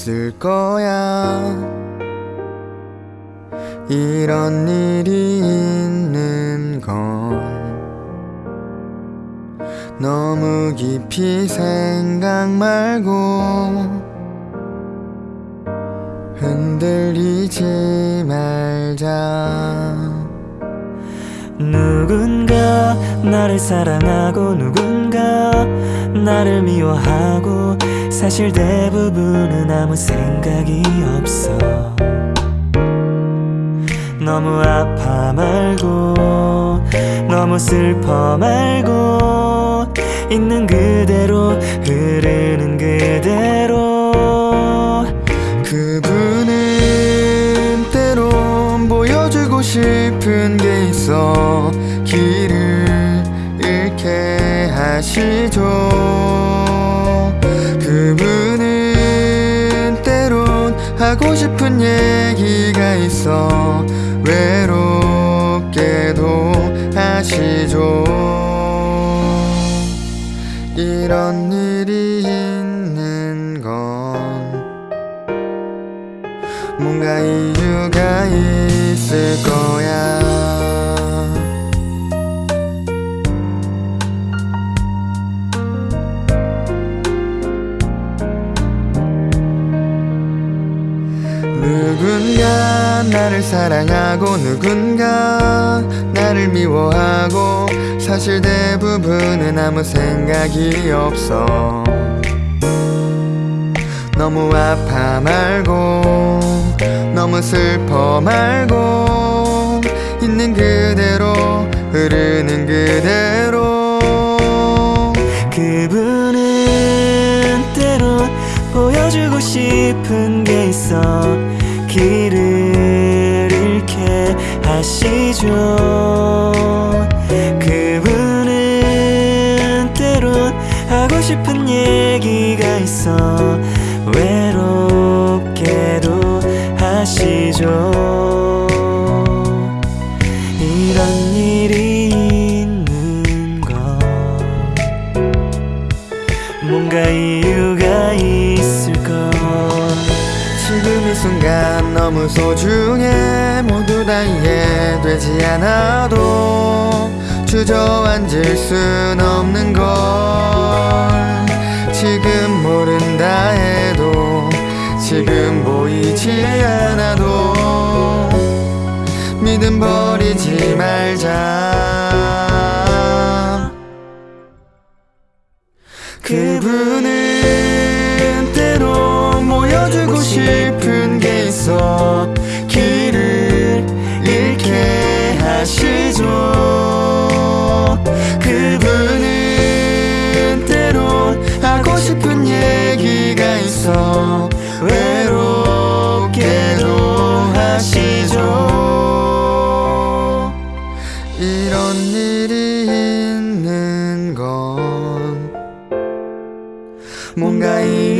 있을 거야. 이런 일이 있는 건 너무 깊이 생각 말고 흔들리지 말자. 누군가 나를 사랑하고 누군가 나를 미워하고 사실 대부분은 아무 생각이 없어. 너무 아파 말고 너무 슬퍼 말고 있는 그대로 흐르는 그대로. 그분은 때론 보여주고 싶은 게 있어. 길을 잃게 하시죠 하고 싶은 얘기가 있어. 외롭게도 하시죠. 이런 일이 있는 건 뭔가 이유가 있을 거야 나를 사랑하고 누군가 나를 미워하고 사실 대부분은 아무 생각이 없어. 너무 아파 말고 너무 슬퍼 말고 있는 그대로 흐르는 그대로. 그분은 때론 보여주고 싶은 게 있어. 길을 하시죠. 그분은 때론 하고 싶은 얘기가 있어. 외롭게도 하시죠. 이런 일이 있는 건 뭔가 이유가 있을 걸 지금 이 순간 너무 소중해 이해되지 않아도 주저앉을 순 없는 걸 지금 모른다 해도 지금 보이지 않아도 믿음 버리지 말자. 그분은 때로 보여주고 싶은 뭔가 이유가 있을 거야